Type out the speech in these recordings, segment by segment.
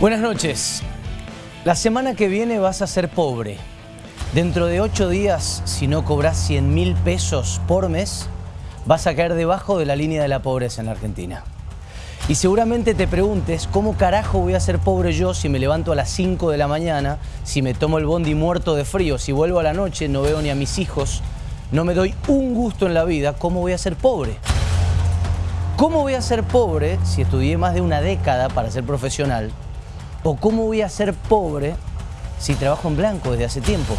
Buenas noches. La semana que viene vas a ser pobre. Dentro de ocho días, si no cobras 100 mil pesos por mes, vas a caer debajo de la línea de la pobreza en la Argentina. Y seguramente te preguntes, ¿cómo carajo voy a ser pobre yo si me levanto a las 5 de la mañana, si me tomo el bondi muerto de frío, si vuelvo a la noche, no veo ni a mis hijos, no me doy un gusto en la vida, ¿cómo voy a ser pobre? ¿Cómo voy a ser pobre si estudié más de una década para ser profesional? ¿O cómo voy a ser pobre si trabajo en blanco desde hace tiempo?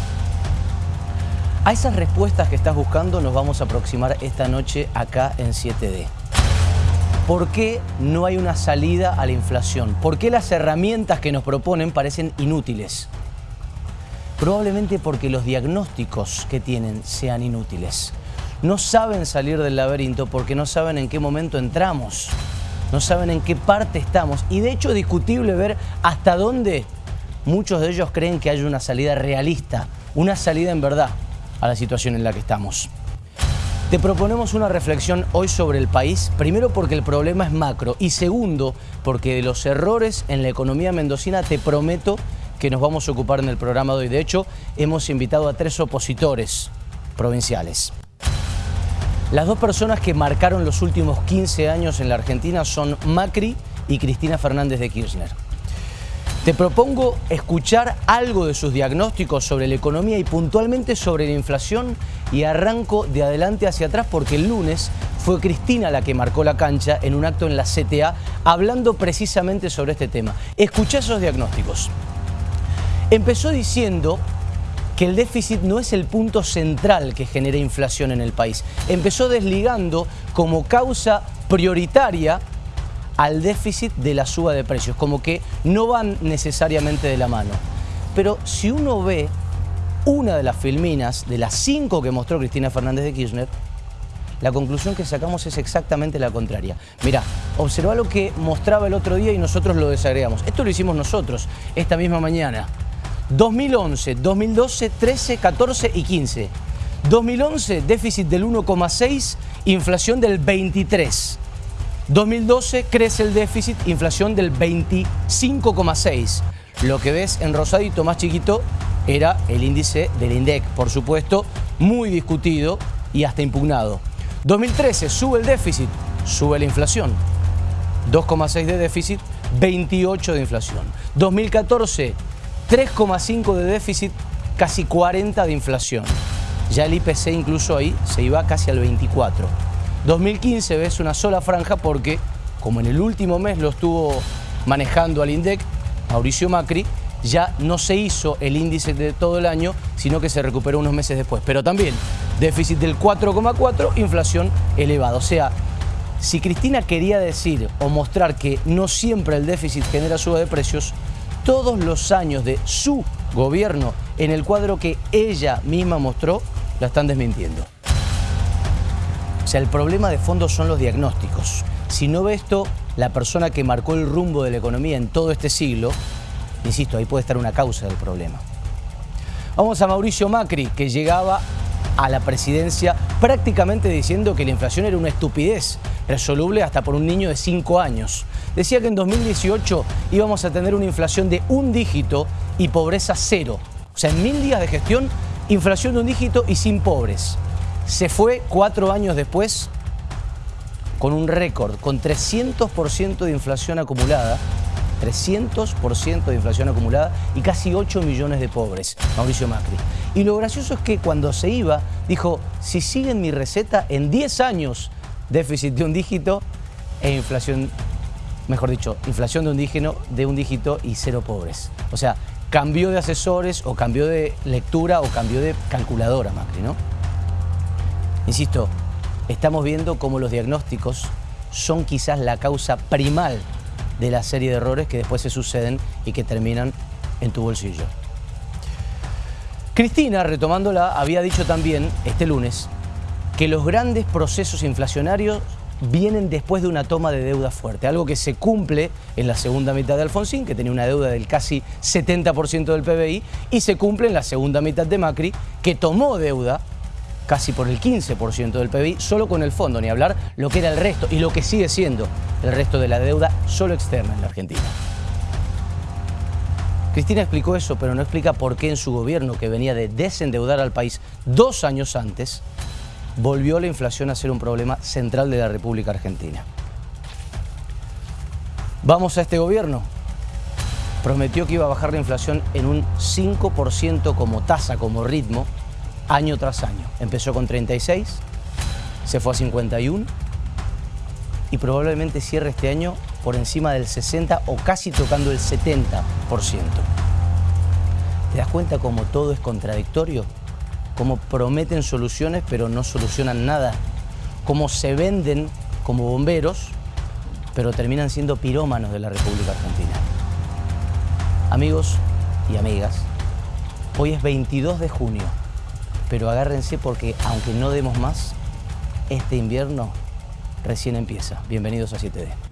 A esas respuestas que estás buscando nos vamos a aproximar esta noche acá en 7D. ¿Por qué no hay una salida a la inflación? ¿Por qué las herramientas que nos proponen parecen inútiles? Probablemente porque los diagnósticos que tienen sean inútiles. No saben salir del laberinto porque no saben en qué momento entramos no saben en qué parte estamos y de hecho es discutible ver hasta dónde muchos de ellos creen que hay una salida realista, una salida en verdad a la situación en la que estamos. Te proponemos una reflexión hoy sobre el país, primero porque el problema es macro y segundo porque de los errores en la economía mendocina te prometo que nos vamos a ocupar en el programa de hoy. De hecho, hemos invitado a tres opositores provinciales. Las dos personas que marcaron los últimos 15 años en la Argentina son Macri y Cristina Fernández de Kirchner. Te propongo escuchar algo de sus diagnósticos sobre la economía y puntualmente sobre la inflación y arranco de adelante hacia atrás porque el lunes fue Cristina la que marcó la cancha en un acto en la CTA hablando precisamente sobre este tema. Escuché esos diagnósticos. Empezó diciendo que el déficit no es el punto central que genera inflación en el país. Empezó desligando como causa prioritaria al déficit de la suba de precios, como que no van necesariamente de la mano. Pero si uno ve una de las filminas, de las cinco que mostró Cristina Fernández de Kirchner, la conclusión que sacamos es exactamente la contraria. Mirá, observa lo que mostraba el otro día y nosotros lo desagregamos. Esto lo hicimos nosotros esta misma mañana. 2011, 2012, 13, 14 y 15. 2011, déficit del 1,6, inflación del 23. 2012 crece el déficit, inflación del 25,6. Lo que ves en rosadito más chiquito era el índice del INDEC, por supuesto, muy discutido y hasta impugnado. 2013 sube el déficit, sube la inflación. 2,6 de déficit, 28 de inflación. 2014 3,5 de déficit, casi 40 de inflación. Ya el IPC incluso ahí se iba casi al 24. 2015 ves una sola franja porque, como en el último mes lo estuvo manejando al INDEC, Mauricio Macri, ya no se hizo el índice de todo el año, sino que se recuperó unos meses después. Pero también déficit del 4,4, inflación elevada. O sea, si Cristina quería decir o mostrar que no siempre el déficit genera suba de precios, todos los años de su gobierno en el cuadro que ella misma mostró, la están desmintiendo. O sea, el problema de fondo son los diagnósticos. Si no ve esto, la persona que marcó el rumbo de la economía en todo este siglo, insisto, ahí puede estar una causa del problema. Vamos a Mauricio Macri, que llegaba a la presidencia prácticamente diciendo que la inflación era una estupidez, resoluble hasta por un niño de 5 años. Decía que en 2018 íbamos a tener una inflación de un dígito y pobreza cero. O sea, en mil días de gestión, inflación de un dígito y sin pobres. Se fue cuatro años después con un récord, con 300% de inflación acumulada, 300% de inflación acumulada y casi 8 millones de pobres, Mauricio Macri. Y lo gracioso es que cuando se iba, dijo, si siguen mi receta, en 10 años, déficit de un dígito e inflación, mejor dicho, inflación de un, dígito, de un dígito y cero pobres. O sea, cambió de asesores o cambió de lectura o cambió de calculadora Macri, ¿no? Insisto, estamos viendo cómo los diagnósticos son quizás la causa primal de la serie de errores que después se suceden y que terminan en tu bolsillo. Cristina, retomándola, había dicho también este lunes que los grandes procesos inflacionarios vienen después de una toma de deuda fuerte, algo que se cumple en la segunda mitad de Alfonsín, que tenía una deuda del casi 70% del PBI, y se cumple en la segunda mitad de Macri, que tomó deuda casi por el 15% del PBI, solo con el fondo, ni hablar lo que era el resto y lo que sigue siendo el resto de la deuda solo externa en la Argentina. Cristina explicó eso, pero no explica por qué en su gobierno, que venía de desendeudar al país dos años antes, volvió la inflación a ser un problema central de la República Argentina. Vamos a este gobierno. Prometió que iba a bajar la inflación en un 5% como tasa, como ritmo, año tras año. Empezó con 36, se fue a 51 y probablemente cierre este año por encima del 60 o casi tocando el 70%. ¿Te das cuenta cómo todo es contradictorio? Cómo prometen soluciones pero no solucionan nada. Cómo se venden como bomberos pero terminan siendo pirómanos de la República Argentina. Amigos y amigas, hoy es 22 de junio, pero agárrense porque aunque no demos más, este invierno recién empieza. Bienvenidos a 7D.